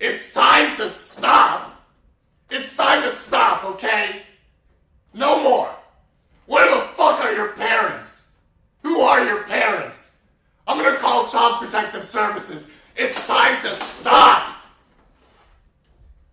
It's time to stop. It's time to stop, okay? No more. Where the fuck are your parents? Who are your parents? I'm gonna call Child Protective Services. It's time to stop.